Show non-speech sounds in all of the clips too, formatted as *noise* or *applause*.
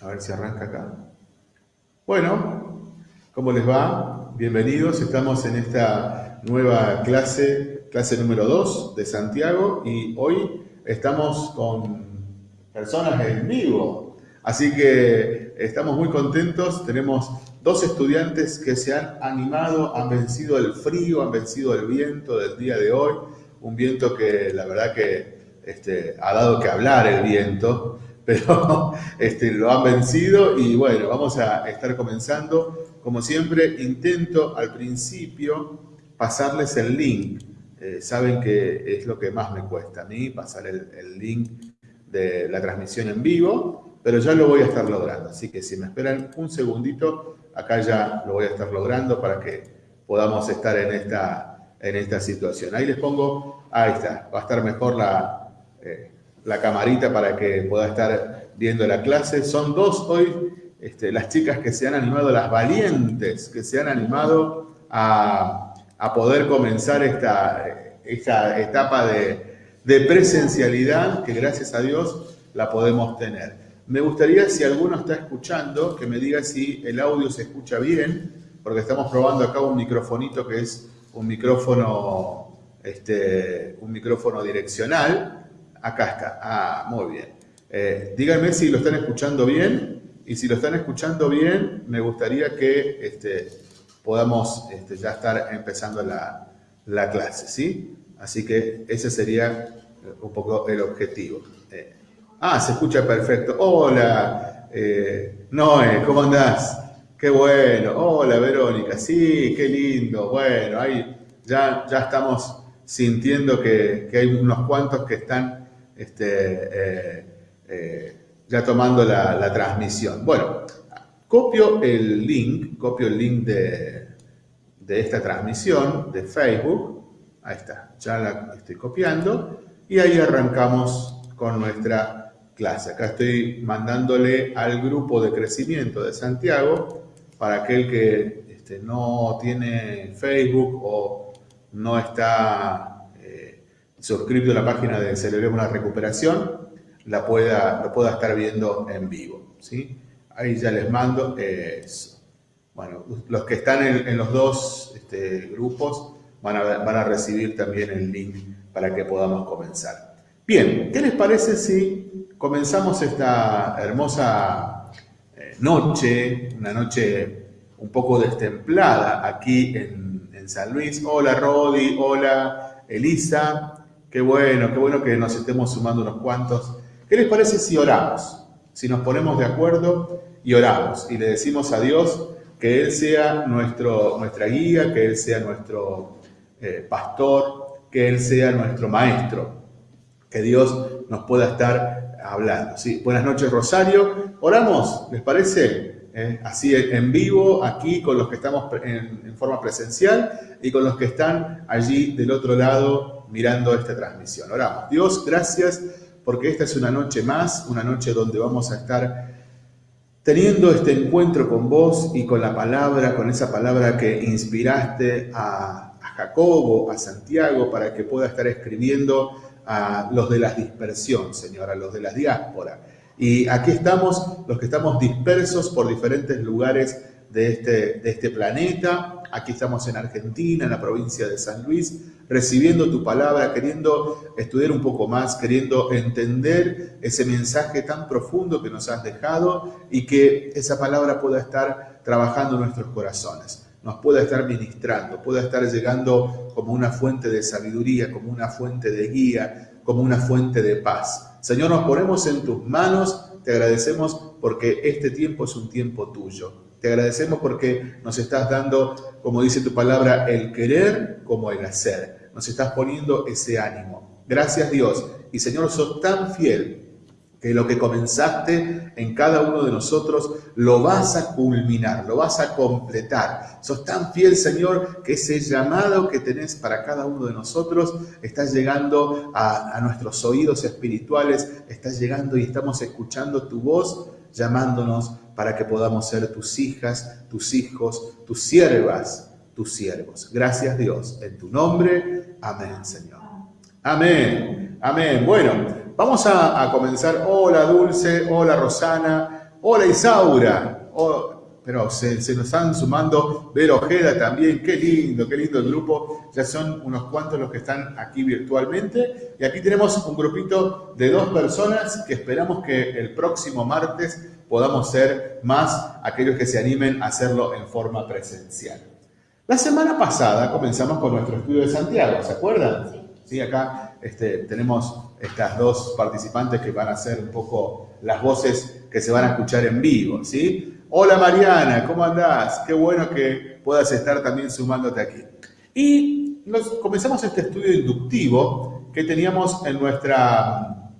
A ver si arranca acá. Bueno, ¿cómo les va? Bienvenidos. Estamos en esta nueva clase, clase número 2 de Santiago y hoy estamos con personas en vivo. Así que estamos muy contentos. Tenemos dos estudiantes que se han animado, han vencido el frío, han vencido el viento del día de hoy. Un viento que la verdad que este, ha dado que hablar el viento, pero *laughs* este, lo han vencido y bueno, vamos a estar comenzando. Como siempre, intento al principio pasarles el link. Eh, saben que es lo que más me cuesta a mí, pasar el, el link de la transmisión en vivo, pero ya lo voy a estar logrando. Así que si me esperan un segundito, acá ya lo voy a estar logrando para que podamos estar en esta, en esta situación. Ahí les pongo, ahí está, va a estar mejor la, eh, la camarita para que pueda estar viendo la clase. Son dos hoy este, las chicas que se han animado, las valientes que se han animado a, a poder comenzar esta, esta etapa de, de presencialidad que gracias a Dios la podemos tener. Me gustaría, si alguno está escuchando, que me diga si el audio se escucha bien, porque estamos probando acá un microfonito que es un micrófono, este, un micrófono direccional. Acá está. Ah, muy bien. Eh, díganme si lo están escuchando bien. Y si lo están escuchando bien, me gustaría que este, podamos este, ya estar empezando la, la, clase, ¿sí? Así que ese sería un poco el objetivo. Eh, Ah, se escucha perfecto. Hola, eh, Noé, ¿cómo andás? Qué bueno. Hola, Verónica. Sí, qué lindo. Bueno, ahí ya, ya estamos sintiendo que, hay unos cuantos que están este, eh, eh, ya tomando la, transmisión. Bueno, copio el link, copio el link de, de esta transmisión de Facebook. Ahí está, ya la estoy copiando. Y ahí arrancamos con nuestra clase. Acá estoy mandándole al grupo de crecimiento de Santiago para aquel que este, no tiene Facebook o no está suscrito a la página de Celebremos la Recuperación, la pueda, lo pueda estar viendo en vivo. ¿sí? Ahí ya les mando eso. Bueno, los que están en, los dos este, grupos van a, van a recibir también el link para que podamos comenzar. Bien, ¿qué les parece si comenzamos esta hermosa eh, noche, una noche un poco destemplada aquí en, San Luis. Hola Rodi, hola Elisa, qué bueno, qué bueno que nos estemos sumando unos cuantos. ¿Qué les parece si oramos? Si nos ponemos de acuerdo y oramos y le decimos a Dios que Él sea nuestro, nuestra guía, que Él sea nuestro eh, pastor, que Él sea nuestro maestro, que Dios nos pueda estar hablando. ¿sí? Buenas noches, Rosario. Oramos, ¿les parece? Eh, así en vivo, aquí con los que estamos en, forma presencial y con los que están allí del otro lado mirando esta transmisión. Oramos. Dios, gracias porque esta es una noche más, una noche donde vamos a estar teniendo este encuentro con vos y con la palabra, con esa palabra que inspiraste a, Jacobo, a Santiago, para que pueda estar escribiendo a los de la dispersión, Señor, a los de la diáspora. Y aquí estamos, los que estamos dispersos por diferentes lugares de este, de este planeta. Aquí estamos en Argentina, en la provincia de San Luis, recibiendo tu palabra, queriendo estudiar un poco más, queriendo entender ese mensaje tan profundo que nos has dejado y que esa palabra pueda estar trabajando en nuestros corazones nos pueda estar ministrando, pueda estar llegando como una fuente de sabiduría, como una fuente de guía, como una fuente de paz. Señor, nos ponemos en tus manos, te agradecemos porque este tiempo es un tiempo tuyo. Te agradecemos porque nos estás dando, como dice tu palabra, el querer como el hacer. Nos estás poniendo ese ánimo. Gracias Dios. Y Señor, sos tan fiel que lo que comenzaste en cada uno de nosotros lo vas a culminar, lo vas a completar. Sos tan fiel, Señor, que ese llamado que tenés para cada uno de nosotros está llegando a, nuestros oídos espirituales, está llegando y estamos escuchando tu voz llamándonos para que podamos ser tus hijas, tus hijos, tus siervas, tus siervos. Gracias Dios, en tu nombre, amén Señor. Amén, amén. Bueno, Vamos a, comenzar. Hola Dulce, hola Rosana, Hola Isaura. Pero se, se, nos están sumando Vero Ojeda también. Qué lindo, qué lindo el grupo. Ya son unos cuantos los que están aquí virtualmente. Y aquí tenemos un grupito de dos personas que esperamos que el próximo martes podamos ser más aquellos que se animen a hacerlo en forma presencial. La semana pasada comenzamos con nuestro estudio de Santiago, ¿se acuerdan? Sí. sí acá este, tenemos estas dos participantes que van a ser un poco las voces que se van a escuchar en vivo, ¿sí? Hola Mariana, ¿cómo andás? Qué bueno que puedas estar también sumándote aquí. Y comenzamos este estudio inductivo que teníamos en nuestra...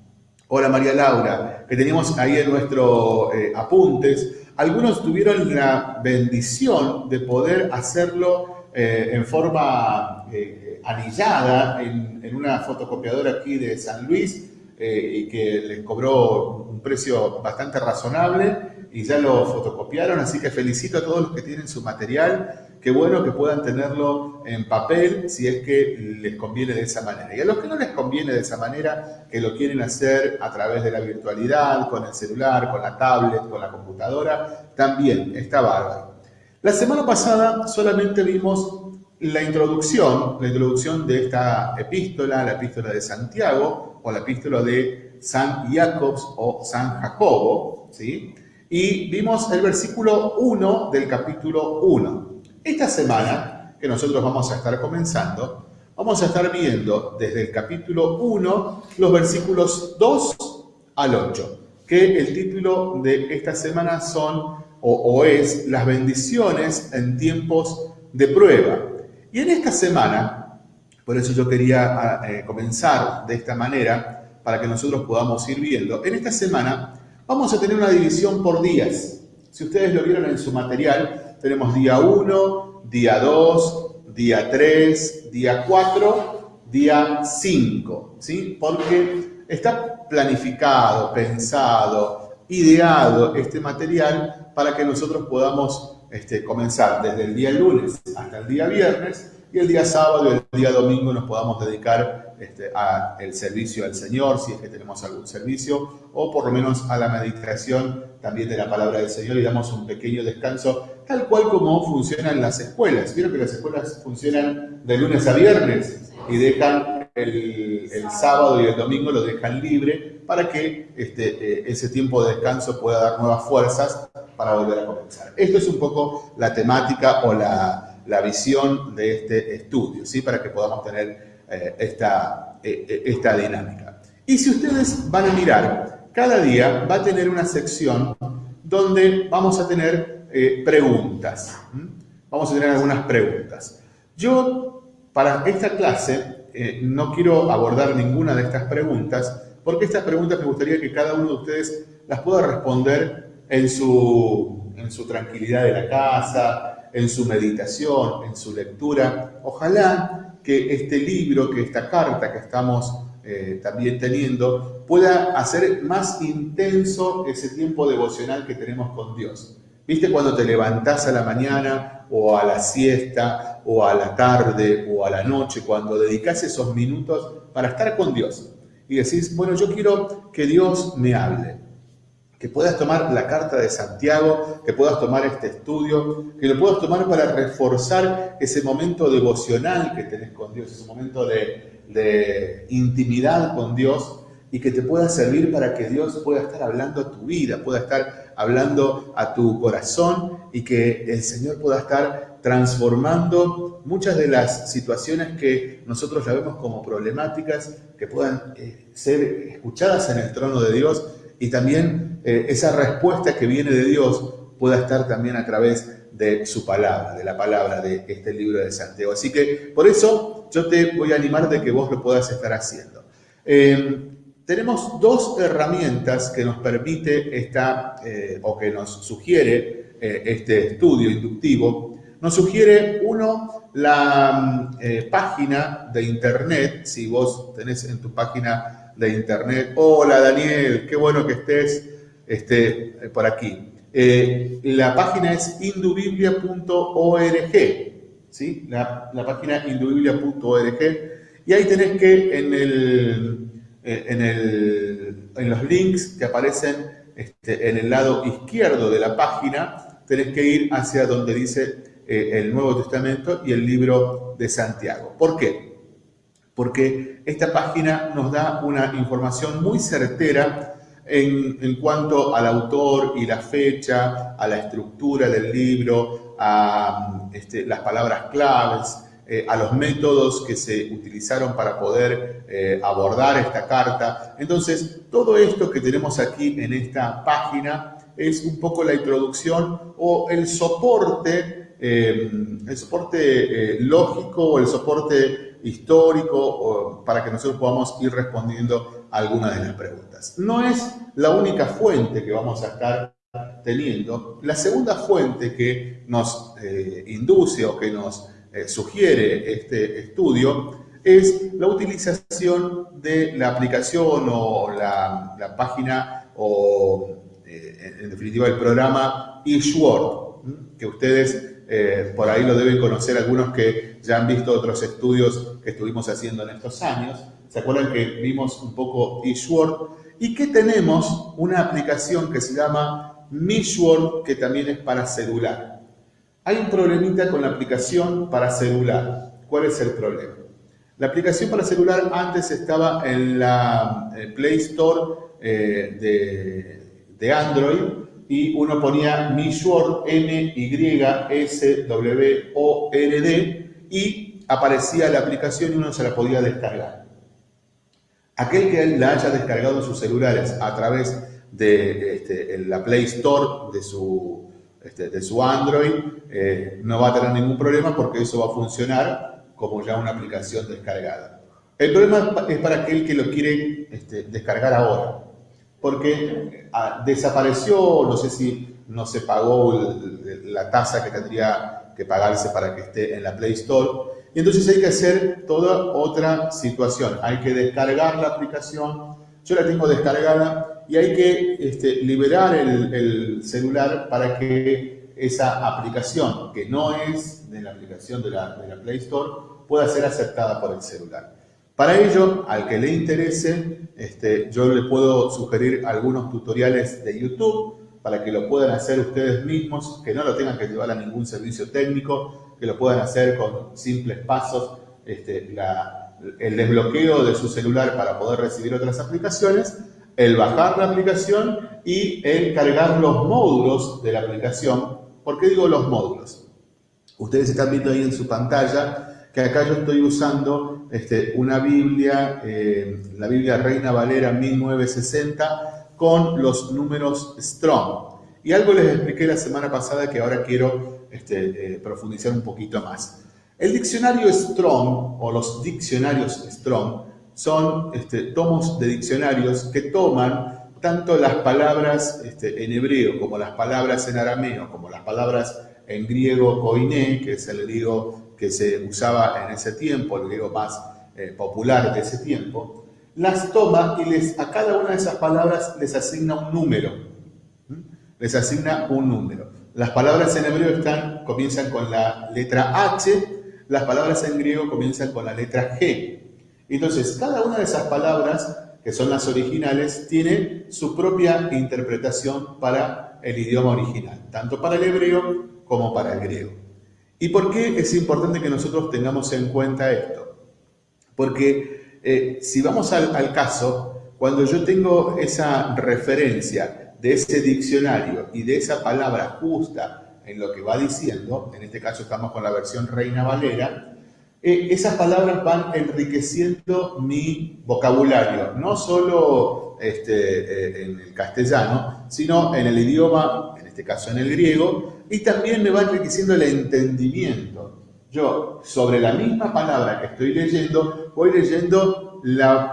Hola María Laura, que teníamos ahí en nuestros eh, apuntes. Algunos tuvieron la bendición de poder hacerlo eh, en forma eh, anillada en, una fotocopiadora aquí de San Luis y que les cobró un precio bastante razonable y ya lo fotocopiaron, así que felicito a todos los que tienen su material. Qué bueno que puedan tenerlo en papel si es que les conviene de esa manera. Y a los que no les conviene de esa manera, que lo quieren hacer a través de la virtualidad, con el celular, con la tablet, con la computadora, también está bárbaro. La semana pasada solamente vimos la introducción, la introducción de esta epístola, la epístola de Santiago o la epístola de San Jacobs o San Jacobo, ¿sí? y vimos el versículo 1 del capítulo 1. Esta semana, que nosotros vamos a estar comenzando, vamos a estar viendo desde el capítulo 1 los versículos 2 al 8, que el título de esta semana son o, es las bendiciones en tiempos de prueba. Y en esta semana, por eso yo quería ah, eh, comenzar de esta manera, para que nosotros podamos ir viendo, en esta semana Vamos a tener una división por días. Si ustedes lo vieron en su material, tenemos día 1, día 2, día 3, día 4, día 5, ¿sí? Porque está planificado, pensado, ideado este material para que nosotros podamos este, comenzar desde el día lunes hasta el día viernes y el día sábado y el día domingo nos podamos dedicar este, al servicio al Señor, si es que tenemos algún servicio, o por lo menos a la meditación también de la palabra del Señor y damos un pequeño descanso, tal cual como funcionan las escuelas. Vieron que las escuelas funcionan de lunes a viernes y dejan el, sábado y el domingo lo dejan libre para que este, eh, ese tiempo de descanso pueda dar nuevas fuerzas para volver a comenzar. Esto es un poco la temática o la, la visión de este estudio, ¿sí? para que podamos tener eh, esta, eh, eh, esta dinámica. Y si ustedes van a mirar, cada día va a tener una sección donde vamos a tener preguntas. Vamos a tener algunas preguntas. Yo, para esta clase, no quiero abordar ninguna de estas preguntas, porque estas preguntas me gustaría que cada uno de ustedes las pueda responder en su, en su tranquilidad de la casa, en su meditación, en su lectura. Ojalá que este libro, que esta carta que estamos eh, también teniendo, pueda hacer más intenso ese tiempo devocional que tenemos con Dios. ¿Viste cuando te levantás a la mañana o a la siesta o a la tarde o a la noche, cuando dedicas esos minutos para estar con Dios? Y decís, bueno, yo quiero que Dios me hable que puedas tomar la carta de Santiago, que puedas tomar este estudio, que lo puedas tomar para reforzar ese momento devocional que tenés con Dios, ese momento de, intimidad con Dios y que te pueda servir para que Dios pueda estar hablando a tu vida, pueda estar hablando a tu corazón y que el Señor pueda estar transformando muchas de las situaciones que nosotros la vemos como problemáticas, que puedan eh, ser escuchadas en el trono de Dios y también eh, esa respuesta que viene de Dios pueda estar también a través de su palabra, de la palabra de este libro de Santiago. Así que por eso yo te voy a animar de que vos lo puedas estar haciendo. Eh, tenemos dos herramientas que nos permite esta, eh, o que nos sugiere este estudio inductivo. Nos sugiere, uno, la página de internet, si vos tenés en tu página de internet. Hola Daniel, qué bueno que estés este, por aquí. Eh, la página es indubiblia.org, ¿sí? La, página indubiblia.org y ahí tenés que en, el, eh, en, el, en los links que aparecen este, en el lado izquierdo de la página, tenés que ir hacia donde dice eh, el Nuevo Testamento y el libro de Santiago. ¿Por qué? Porque esta página nos da una información muy certera en, cuanto al autor y la fecha, a la estructura del libro, a este, las palabras claves, eh, a los métodos que se utilizaron para poder eh, abordar esta carta. Entonces, todo esto que tenemos aquí en esta página es un poco la introducción o el soporte, eh, el soporte lógico o el soporte histórico para que nosotros podamos ir respondiendo a algunas de las preguntas. No es la única fuente que vamos a estar teniendo. La segunda fuente que nos induce o que nos eh, sugiere este estudio es la utilización de la aplicación o la, página o eh, en definitiva el programa eSword, que ustedes eh, por ahí lo deben conocer algunos que ya han visto otros estudios que estuvimos haciendo en estos años. ¿Se acuerdan que vimos un poco eSword? Y que tenemos una aplicación que se llama MiSword, que también es para celular. Hay un problemita con la aplicación para celular. ¿Cuál es el problema? La aplicación para celular antes estaba en la eh, Play Store eh, de, Android y uno ponía Mishword, M-Y-S-W-O-R-D y aparecía la aplicación y uno se la podía descargar. Aquel que la haya descargado en sus celulares a través de este, la Play Store de su este, de su Android, eh, no va a tener ningún problema porque eso va a funcionar como ya una aplicación descargada. El problema es para aquel que lo quiere este, descargar ahora, porque ah, desapareció, no sé si no se pagó la tasa que tendría que pagarse para que esté en la Play Store, y entonces hay que hacer toda otra situación. Hay que descargar la aplicación, yo la tengo descargada, y hay que este, liberar el, celular para que esa aplicación, que no es de la aplicación de la, Play Store, pueda ser aceptada por el celular. Para ello, al que le interese, este, yo le puedo sugerir algunos tutoriales de YouTube para que lo puedan hacer ustedes mismos, que no lo tengan que llevar a ningún servicio técnico, que lo puedan hacer con simples pasos, este, el desbloqueo de su celular para poder recibir otras aplicaciones el bajar la aplicación y el cargar los módulos de la aplicación. ¿Por qué digo los módulos? Ustedes están viendo ahí en su pantalla que acá yo estoy usando este, una Biblia, eh, la Biblia Reina Valera 1960, con los números Strong. Y algo les expliqué la semana pasada que ahora quiero este, eh, profundizar un poquito más. El diccionario Strong, o los diccionarios Strong, son este, tomos de diccionarios que toman tanto las palabras este, en hebreo como las palabras en arameo, como las palabras en griego koiné, que es el griego que se usaba en ese tiempo, el griego más eh, popular de ese tiempo, las toma y les, a cada una de esas palabras les asigna un número. Les asigna un número. Las palabras en hebreo están, comienzan con la letra H, las palabras en griego comienzan con la letra G. Entonces, cada una de esas palabras, que son las originales, tiene su propia interpretación para el idioma original, tanto para el hebreo como para el griego. ¿Y por qué es importante que nosotros tengamos en cuenta esto? Porque eh, si vamos al, caso, cuando yo tengo esa referencia de ese diccionario y de esa palabra justa en lo que va diciendo, en este caso estamos con la versión Reina Valera, eh, esas palabras van enriqueciendo mi vocabulario, no solo este, eh, en el castellano, sino en el idioma, en este caso en el griego, y también me va enriqueciendo el entendimiento. Yo, sobre la misma palabra que estoy leyendo, voy leyendo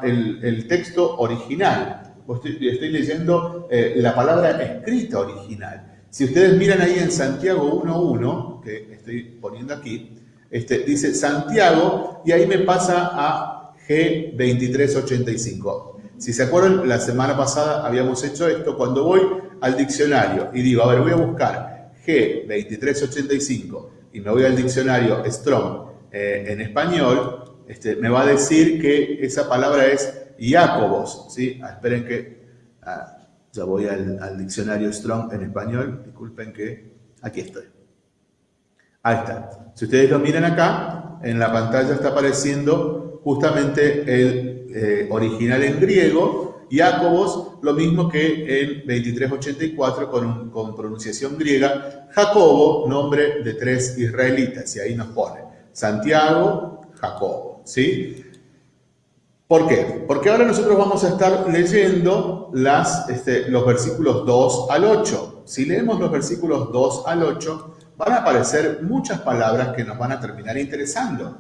el, texto original, estoy, leyendo eh, la palabra escrita original. Si ustedes miran ahí en Santiago 1.1, que estoy poniendo aquí, este, dice Santiago y ahí me pasa a G2385. Si se acuerdan, la semana pasada habíamos hecho esto. Cuando voy al diccionario y digo, a ver, voy a buscar G2385 y me voy al diccionario Strong eh, en español, este, me va a decir que esa palabra es Iacobos. ¿sí? Ah, esperen que... Ah, Ya voy al, diccionario Strong en español. Disculpen que aquí estoy. Ahí está. Si ustedes lo miran acá, en la pantalla está apareciendo justamente el eh, original en griego, Jacobos, lo mismo que en 2384 con, con pronunciación griega, Jacobo, nombre de tres israelitas, y ahí nos pone Santiago, Jacobo, ¿sí? ¿Por qué? Porque ahora nosotros vamos a estar leyendo este, los versículos 2 al 8. Si leemos los versículos 2 al 8, van a aparecer muchas palabras que nos van a terminar interesando.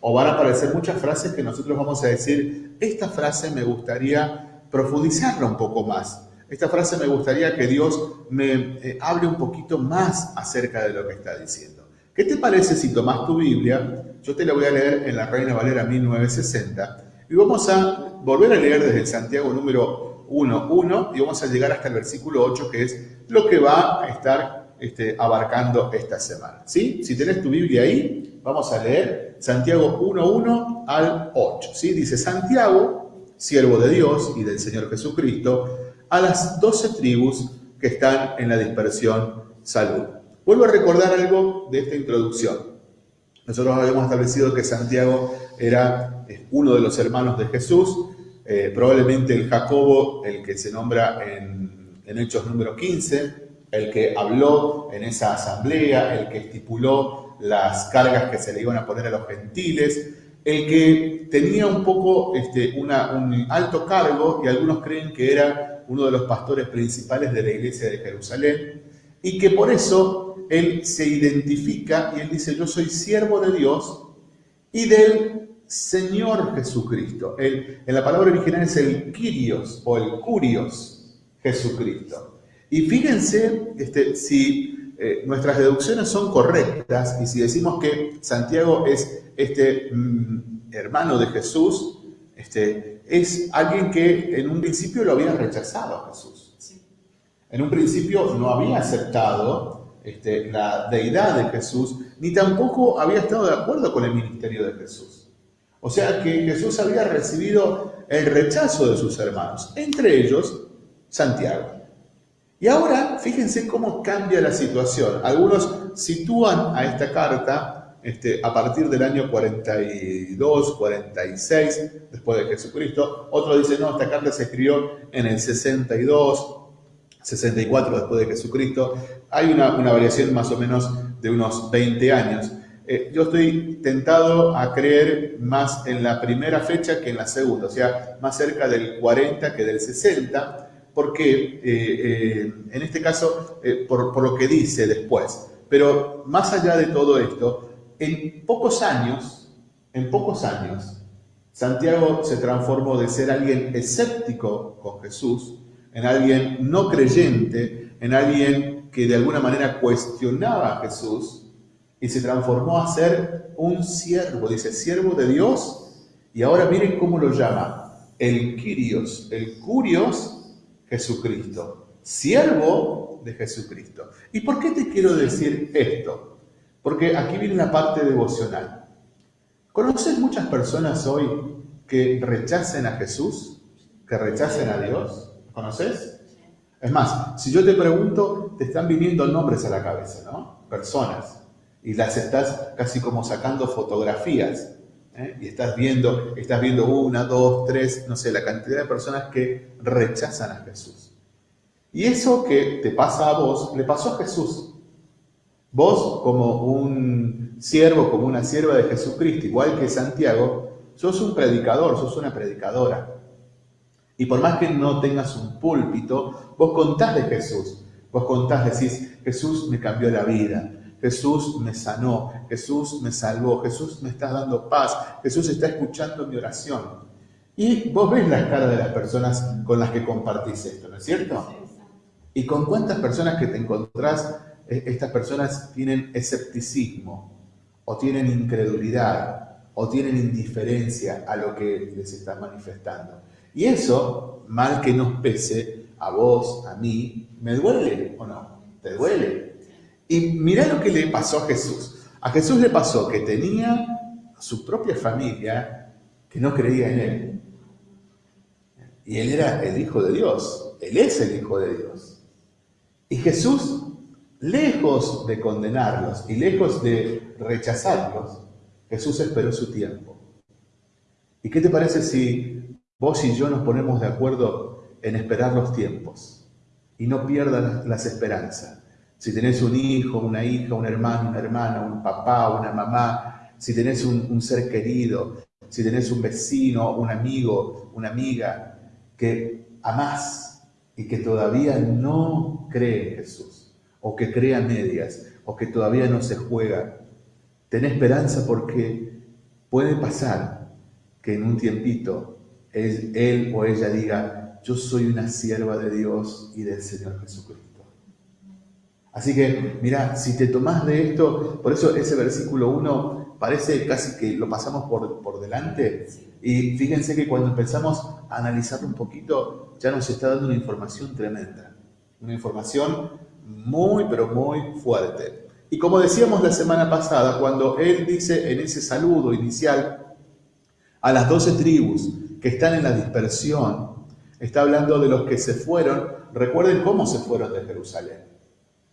O van a aparecer muchas frases que nosotros vamos a decir, esta frase me gustaría profundizarla un poco más. Esta frase me gustaría que Dios me eh, hable un poquito más acerca de lo que está diciendo. ¿Qué te parece si tomas tu Biblia? Yo te la voy a leer en la Reina Valera 1960 y vamos a volver a leer desde Santiago número 1.1 y vamos a llegar hasta el versículo 8, que es lo que va a estar este, abarcando esta semana. ¿sí? Si tenés tu Biblia ahí, vamos a leer Santiago 1.1 al 8. ¿sí? Dice Santiago, siervo de Dios y del Señor Jesucristo, a las doce tribus que están en la dispersión salud. Vuelvo a recordar algo de esta introducción. Nosotros habíamos establecido que Santiago era uno de los hermanos de Jesús, eh, probablemente el Jacobo, el que se nombra en, Hechos número 15, el que habló en esa asamblea, el que estipuló las cargas que se le iban a poner a los gentiles, el que tenía un poco este, un alto cargo y algunos creen que era uno de los pastores principales de la iglesia de Jerusalén y que por eso él se identifica y él dice, yo soy siervo de Dios y del Señor Jesucristo. en la palabra original es el Kyrios o el Curios Jesucristo. Y fíjense este, si eh, nuestras deducciones son correctas y si decimos que Santiago es este mm, hermano de Jesús, este, es alguien que en un principio lo había rechazado a Jesús. En un principio no había aceptado este, la deidad de Jesús, ni tampoco había estado de acuerdo con el ministerio de Jesús. O sea que Jesús había recibido el rechazo de sus hermanos, entre ellos Santiago. Y ahora, fíjense cómo cambia la situación. Algunos sitúan a esta carta este, a partir del año 42, 46 después de Jesucristo. Otros dicen, no, esta carta se escribió en el 62, 64 después de Jesucristo. Hay una, variación más o menos de unos 20 años. Eh, yo estoy tentado a creer más en la primera fecha que en la segunda, o sea, más cerca del 40 que del 60, porque eh, eh, en este caso, por lo que dice después. Pero más allá de todo esto, en pocos años, en pocos años, Santiago se transformó de ser alguien escéptico con Jesús en alguien no creyente, en alguien que de alguna manera cuestionaba a Jesús y se transformó a ser un siervo, dice, siervo de Dios, y ahora miren cómo lo llama, el Kyrios, el Curios Jesucristo, siervo de Jesucristo. ¿Y por qué te quiero decir esto? Porque aquí viene una parte devocional. ¿Conoces muchas personas hoy que rechacen a Jesús, que rechacen a Dios? ¿Conoces? Es más, si yo te pregunto, te están viniendo nombres a la cabeza, ¿no? Personas. Y las estás casi como sacando fotografías. ¿eh? Y estás viendo, estás viendo una, dos, tres, no sé, la cantidad de personas que rechazan a Jesús. Y eso que te pasa a vos, le pasó a Jesús. Vos, como un siervo, como una sierva de Jesucristo, igual que Santiago, sos un predicador, sos una predicadora. Y por más que no tengas un púlpito, vos contás de Jesús. Vos contás, decís, Jesús me cambió la vida. Jesús me sanó, Jesús me salvó, Jesús me está dando paz, Jesús está escuchando mi oración. Y vos ves las caras de las personas con las que compartís esto, ¿no es cierto? Y con cuántas personas que te encontrás, estas personas tienen escepticismo, o tienen incredulidad, o tienen indiferencia a lo que les estás manifestando. Y eso, mal que nos pese, a vos, a mí, ¿me duele o no? ¿Te duele? Y mirá lo que le pasó a Jesús. A Jesús le pasó que tenía su propia familia que no creía en él. Y él era el Hijo de Dios, él es el Hijo de Dios. Y Jesús, lejos de condenarlos y lejos de rechazarlos, Jesús esperó su tiempo. ¿Y qué te parece si vos y yo nos ponemos de acuerdo en esperar los tiempos y no pierdas las esperanzas? Si tenés un hijo, una hija, un hermano, una hermana, un papá, una mamá, si tenés un, ser querido, si tenés un vecino, un amigo, una amiga que amás y que todavía no cree en Jesús, o que cree a medias, o que todavía no se juega, ten esperanza porque puede pasar que en un tiempito él o ella diga, yo soy una sierva de Dios y del Señor Jesucristo. Así que, mira, si te tomás de esto, por eso ese versículo 1 parece casi que lo pasamos por, por delante. Y fíjense que cuando empezamos a analizarlo un poquito, ya nos está dando una información tremenda. Una información muy, pero muy fuerte. Y como decíamos la semana pasada, cuando él dice en ese saludo inicial a las doce tribus que están en la dispersión, está hablando de los que se fueron, recuerden cómo se fueron de Jerusalén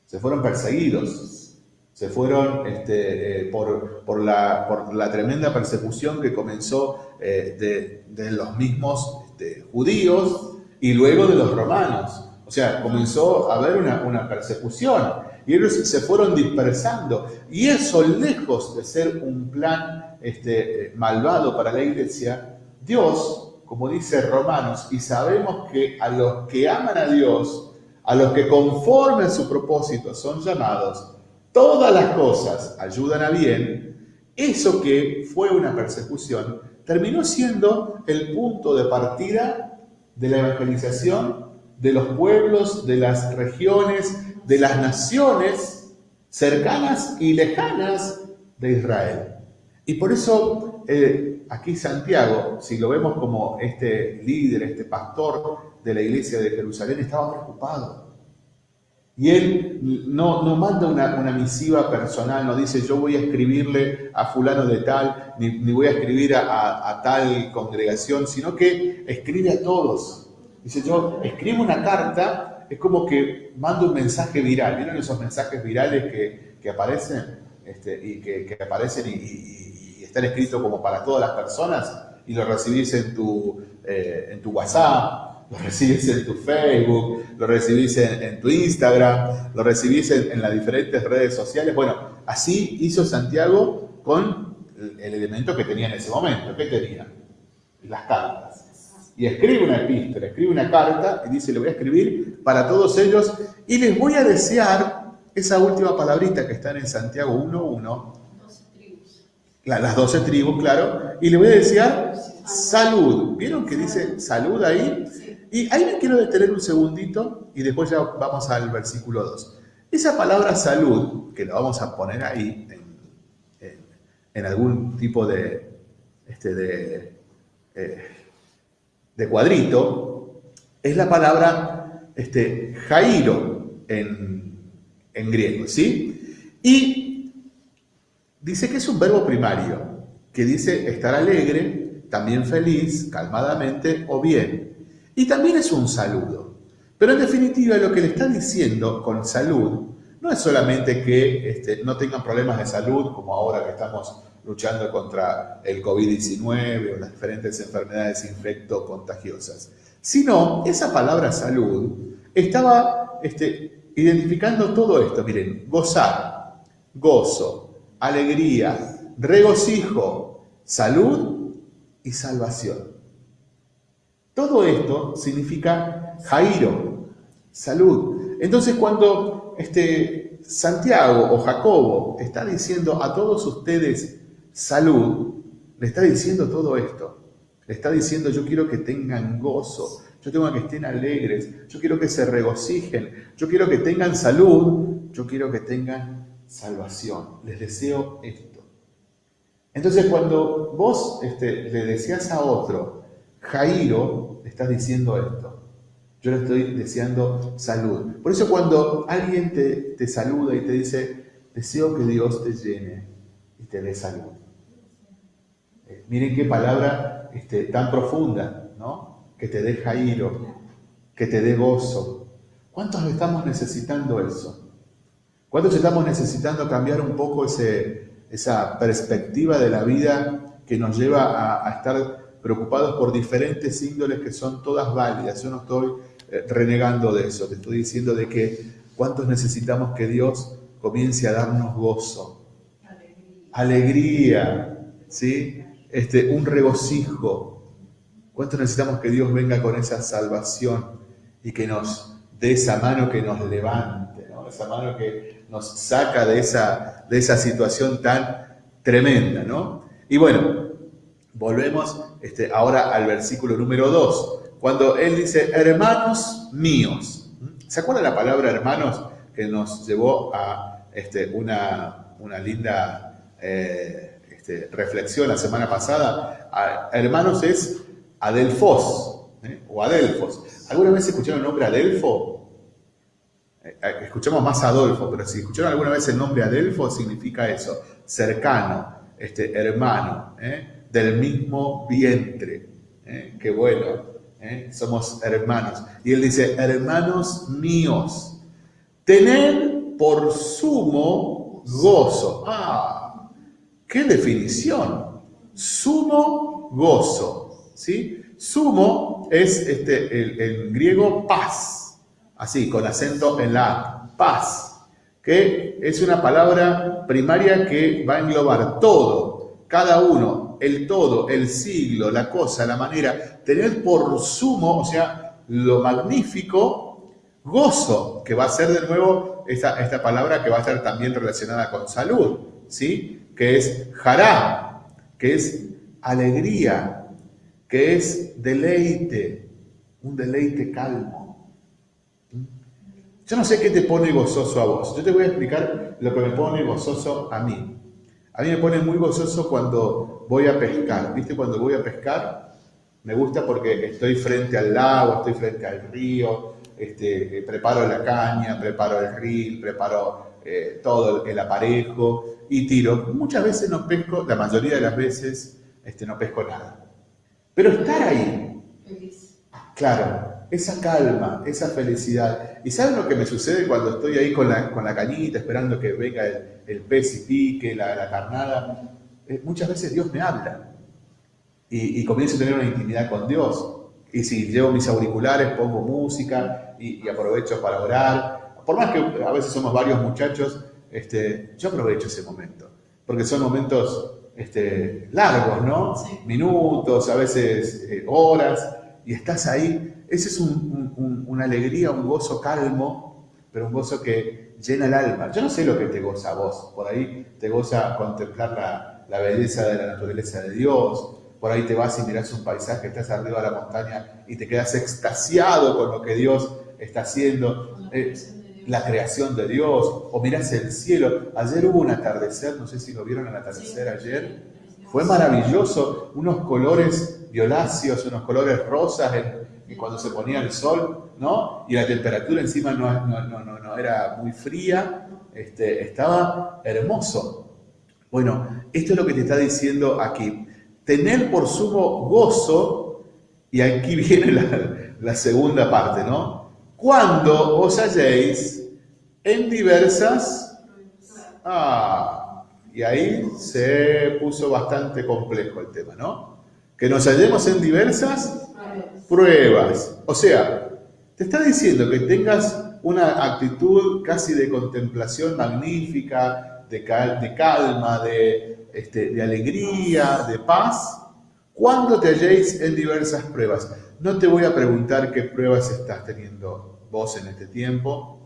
se fueron perseguidos, se fueron este, eh, por, la, por, la, tremenda persecución que comenzó eh, de, los mismos este, judíos y luego de los romanos. O sea, comenzó a haber una, persecución y ellos se fueron dispersando. Y eso, lejos de ser un plan este, malvado para la iglesia, Dios, como dice Romanos, y sabemos que a los que aman a Dios, a los que conforme a su propósito son llamados, todas las cosas ayudan a bien, eso que fue una persecución terminó siendo el punto de partida de la evangelización de los pueblos, de las regiones, de las naciones cercanas y lejanas de Israel. Y por eso eh, aquí Santiago, si lo vemos como este líder, este pastor de la iglesia de Jerusalén estaba preocupado. Y él no, no manda una, misiva personal, no dice yo voy a escribirle a fulano de tal, ni, voy a escribir a, tal congregación, sino que escribe a todos. Dice yo escribo una carta, es como que mando un mensaje viral. ¿Vieron esos mensajes virales que, aparecen? Este, y que, aparecen y, están escritos como para todas las personas y lo recibís en tu, eh, en tu WhatsApp lo recibís en tu Facebook, lo recibís en, tu Instagram, lo recibís en, las diferentes redes sociales. Bueno, así hizo Santiago con el, elemento que tenía en ese momento. ¿Qué tenía? Las cartas. Y escribe una epístola, escribe una carta y dice, le voy a escribir para todos ellos y les voy a desear esa última palabrita que está en Santiago 1.1. Las 12 tribus, claro. Y le voy a desear salud. ¿Vieron que dice salud ahí? Y ahí me quiero detener un segundito y después ya vamos al versículo 2. Esa palabra salud, que la vamos a poner ahí en, algún tipo de, este, de, eh, de, cuadrito, es la palabra este, Jairo en, en griego, ¿sí? Y dice que es un verbo primario, que dice estar alegre, también feliz, calmadamente o bien. Y también es un saludo. Pero en definitiva lo que le está diciendo con salud no es solamente que este, no tengan problemas de salud, como ahora que estamos luchando contra el COVID-19 o las diferentes enfermedades infecto-contagiosas, sino esa palabra salud estaba este, identificando todo esto. Miren, gozar, gozo, alegría, regocijo, salud y salvación. Todo esto significa Jairo, salud. Entonces cuando este, Santiago o Jacobo está diciendo a todos ustedes salud, le está diciendo todo esto. Le está diciendo yo quiero que tengan gozo, yo tengo que estén alegres, yo quiero que se regocijen, yo quiero que tengan salud, yo quiero que tengan salvación. Les deseo esto. Entonces cuando vos este, le deseas a otro, Jairo, estás diciendo esto. Yo le estoy deseando salud. Por eso cuando alguien te, saluda y te dice, deseo que Dios te llene y te dé salud. Eh, miren qué palabra este, tan profunda, ¿no? que te dé Jairo, que te dé gozo. ¿Cuántos estamos necesitando eso? ¿Cuántos estamos necesitando cambiar un poco ese, esa perspectiva de la vida que nos lleva a, estar preocupados por diferentes índoles que son todas válidas? Yo no estoy eh, renegando de eso, te estoy diciendo de que cuántos necesitamos que Dios comience a darnos gozo, alegría, ¿sí? Este, un regocijo. ¿Cuántos necesitamos que Dios venga con esa salvación y que nos dé esa mano que nos levante, esa mano que nos saca de esa, de esa situación tan tremenda? ¿no? Y bueno, volvemos este, ahora al versículo número 2, cuando él dice, hermanos míos. ¿Se acuerda la palabra hermanos que nos llevó a este, una, una linda eh, este, reflexión la semana pasada? hermanos es Adelfos ¿eh? o Adelfos. ¿Alguna vez escucharon el nombre Adelfo? Eh, escuchamos más Adolfo, pero si escucharon alguna vez el nombre Adelfo, significa eso, cercano, este, hermano, del mismo vientre. Qué bueno. ¿eh? somos hermanos. Y él dice, hermanos míos, tened por sumo gozo. Ah, qué definición. Sumo gozo. ¿sí? Sumo es este, el, griego paz, así, con acento en la paz, que es una palabra primaria que va a englobar todo, cada uno, el todo, el siglo, la cosa, la manera, tener por sumo, o sea, lo magnífico, gozo, que va a ser de nuevo esta, esta palabra que va a estar también relacionada con salud, ¿sí? Que es jará, que es alegría, que es deleite, un deleite calmo. Yo no sé qué te pone gozoso a vos. Yo te voy a explicar lo que me pone gozoso a mí. A mí me pone muy gozoso cuando voy a pescar. ¿Viste? Cuando voy a pescar, me gusta porque estoy frente al lago, estoy frente al río, este, preparo la caña, preparo el reel, preparo eh, todo el aparejo y tiro. Muchas veces no pesco, la mayoría de las veces este, no pesco nada. Pero estar ahí, claro, esa calma, esa felicidad. ¿Y saben lo que me sucede cuando estoy ahí con la, con la cañita esperando que venga el, pez y pique, la, carnada? Eh, muchas veces Dios me habla y, comienzo a tener una intimidad con Dios. Y si llevo mis auriculares, pongo música y, aprovecho para orar. Por más que a veces somos varios muchachos, este, yo aprovecho ese momento. Porque son momentos este, largos, ¿no? Minutos, a veces eh, horas, y estás ahí ese es una alegría, un gozo calmo, pero un gozo que llena el alma. Yo no sé lo que te goza a vos. Por ahí te goza contemplar la, belleza de la naturaleza de Dios. Por ahí te vas y miras un paisaje, estás arriba de la montaña y te quedas extasiado con lo que Dios está haciendo. Eh, la creación de Dios, o miras el cielo. Ayer hubo un atardecer, no sé si lo vieron el atardecer ayer. Fue maravilloso, unos colores violáceos, unos colores rosas en, cuando se ponía el sol, ¿no? Y la temperatura encima no, no, no, era muy fría, este, estaba hermoso. Bueno, esto es lo que te está diciendo aquí. Tener por sumo gozo, y aquí *laughs* viene la, la segunda parte, ¿no? Cuando os halléis en diversas... Ah, y ahí se puso bastante complejo el tema, ¿no? Que nos hallemos en diversas pruebas. O sea, te está diciendo que tengas una actitud casi de contemplación magnífica, de, de calma, de, este, de alegría, de paz, cuando te halléis en diversas pruebas. No te voy a preguntar qué pruebas estás teniendo vos en este tiempo,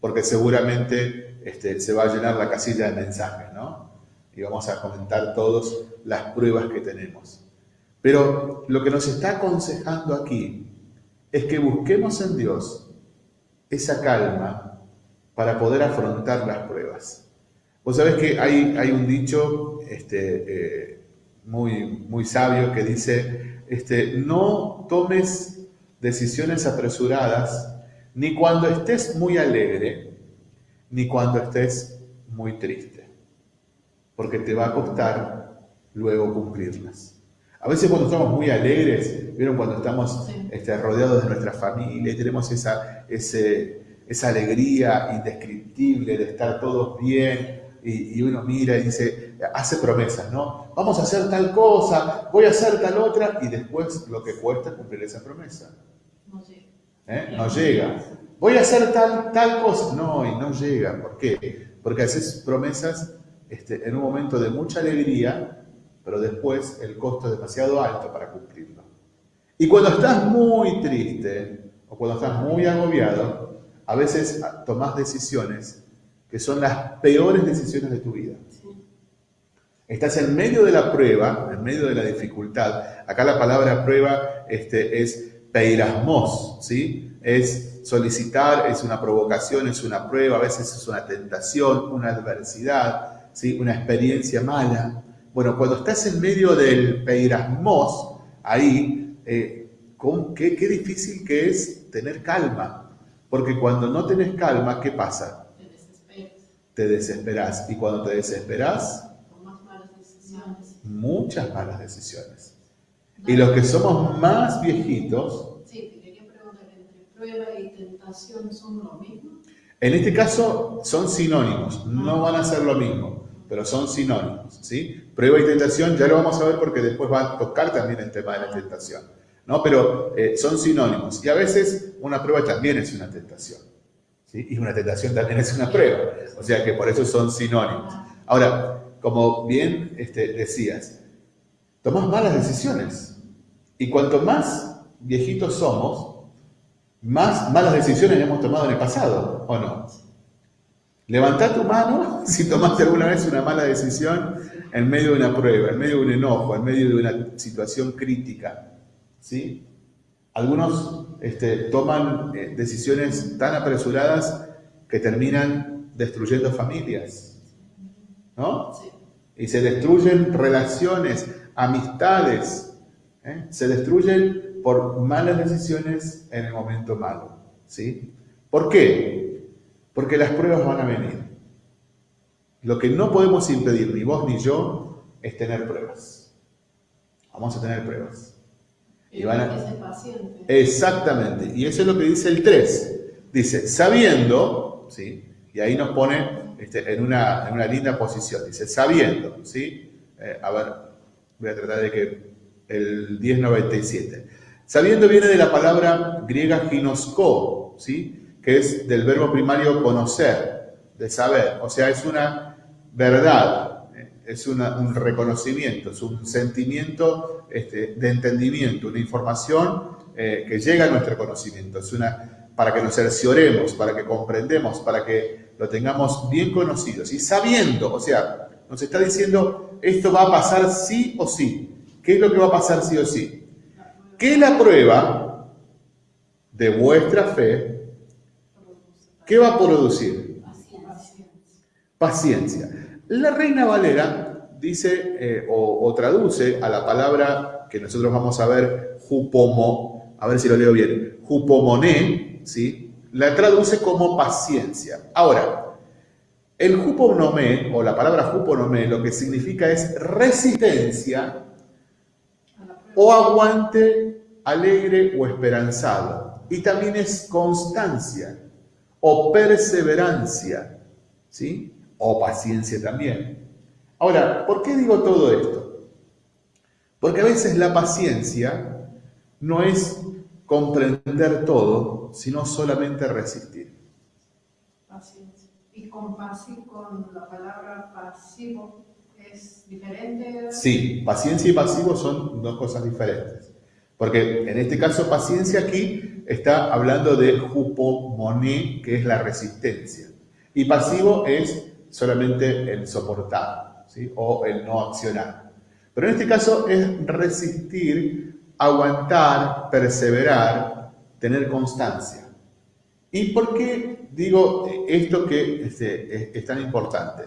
porque seguramente este, se va a llenar la casilla de mensajes, ¿no? Y vamos a comentar todos las pruebas que tenemos. Pero lo que nos está aconsejando aquí es que busquemos en Dios esa calma para poder afrontar las pruebas. Vos sabés que hay, un dicho este, eh, muy, muy sabio que dice, este, no tomes decisiones apresuradas ni cuando estés muy alegre, ni cuando estés muy triste, porque te va a costar luego cumplirlas. A veces cuando estamos muy alegres, ¿vieron? Cuando estamos este, rodeados de nuestra familia y tenemos esa, esa alegría indescriptible de estar todos bien y, uno mira y dice, hace promesas, ¿no? Vamos a hacer tal cosa, voy a hacer tal otra y después lo que cuesta cumplir esa promesa. No llega. ¿Eh? No llega. Voy a hacer tal, tal cosa. No, y no llega. ¿Por qué? Porque haces promesas este, en un momento de mucha alegría, pero después el costo es demasiado alto para cumplirlo. Y cuando estás muy triste o cuando estás muy agobiado, a veces tomas decisiones que son las peores decisiones de tu vida. Estás en medio de la prueba, en medio de la dificultad. Acá la palabra prueba este, es peirasmos, ¿sí? Es solicitar, es una provocación, es una prueba, a veces es una tentación, una adversidad, ¿sí? Una experiencia mala. Bueno, cuando estás en medio del peirasmos, ahí, eh, qué, qué difícil que es tener calma. Porque cuando no tenés calma, ¿qué pasa? te desesperas. Y cuando te desesperas, malas decisiones. muchas malas decisiones. Y los que somos más viejitos... Sí, quería preguntar, ¿entre prueba y tentación son lo mismo? En este caso son sinónimos, no van a ser lo mismo, pero son sinónimos. ¿sí? Prueba y tentación ya lo vamos a ver porque después va a tocar también el tema de la tentación. ¿no? Pero eh, son sinónimos. Y a veces una prueba también es una tentación. Y una tentación también es una prueba. O sea que por eso son sinónimos. Ahora, como bien este, decías, tomás malas decisiones. Y cuanto más viejitos somos, más malas decisiones hemos tomado en el pasado, ¿o no? Levantá tu mano *laughs* si tomaste alguna vez una mala decisión en medio de una prueba, en medio de un enojo, en medio de una situación crítica. ¿Sí? Algunos este, toman eh, decisiones tan apresuradas que terminan destruyendo familias, ¿no? Y se destruyen relaciones, amistades, ¿eh? se destruyen por malas decisiones en el momento malo, ¿sí? ¿Por qué? Porque las pruebas van a venir. Lo que no podemos impedir, ni vos ni yo, es tener pruebas. Vamos a tener pruebas. Y van a... Exactamente. Y eso es lo que dice el 3. Dice, sabiendo, ¿sí? Y ahí nos pone este, en, una, en, una, linda posición. Dice, sabiendo, ¿sí? Eh, a ver, voy a tratar de que el 1097. Sabiendo viene de la palabra griega ginosko, ¿sí? Que es del verbo primario conocer, de saber. O sea, es una verdad, es un reconocimiento, es un sentimiento este, de entendimiento, una información eh, que llega a nuestro conocimiento, es una para que nos cercioremos, para que comprendemos, para que lo tengamos bien conocidos y sabiendo, o sea, nos está diciendo esto va a pasar sí o sí. ¿Qué es lo que va a pasar sí o sí? Que la prueba de vuestra fe, ¿qué va a producir? Paciencia. La Reina Valera dice eh, o, traduce a la palabra que nosotros vamos a ver, jupomo, a ver si lo leo bien, jupomoné, ¿sí? la traduce como paciencia. Ahora, el juponomé, o la palabra juponomé, lo que significa es resistencia o aguante alegre o esperanzado. Y también es constancia o perseverancia, ¿sí? o paciencia también. Ahora, ¿por qué digo todo esto? Porque a veces la paciencia no es comprender todo, sino solamente resistir. Paciencia. ¿Y con, la palabra pasivo es diferente? Sí, paciencia y pasivo son dos cosas diferentes. Porque en este caso paciencia aquí está hablando de jupomoné, que es la resistencia. Y pasivo es solamente el soportar ¿sí? o el no accionar. Pero en este caso es resistir, aguantar, perseverar, tener constancia. ¿Y por qué digo esto que este, es, tan importante?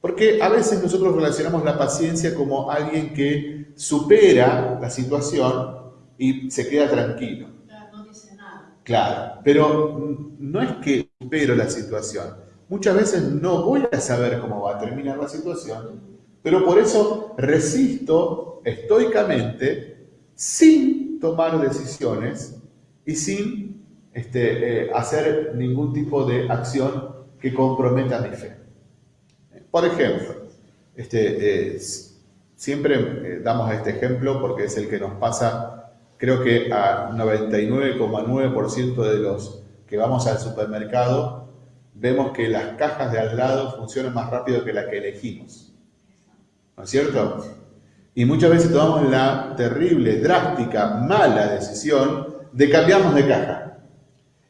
Porque a veces nosotros relacionamos la paciencia como alguien que supera la situación y se queda tranquilo. Claro, no dice nada. Claro, pero no es que supero la situación, Muchas veces no voy a saber cómo va a terminar la situación, pero por eso resisto estoicamente sin tomar decisiones y sin este, eh, hacer ningún tipo de acción que comprometa mi fe. Por ejemplo, este, eh, siempre eh, damos este ejemplo porque es el que nos pasa, creo que a 99,9% de los que vamos al supermercado, vemos que las cajas de al lado funcionan más rápido que la que elegimos. ¿No es cierto? Y muchas veces tomamos la terrible, drástica, mala decisión de cambiarnos de caja.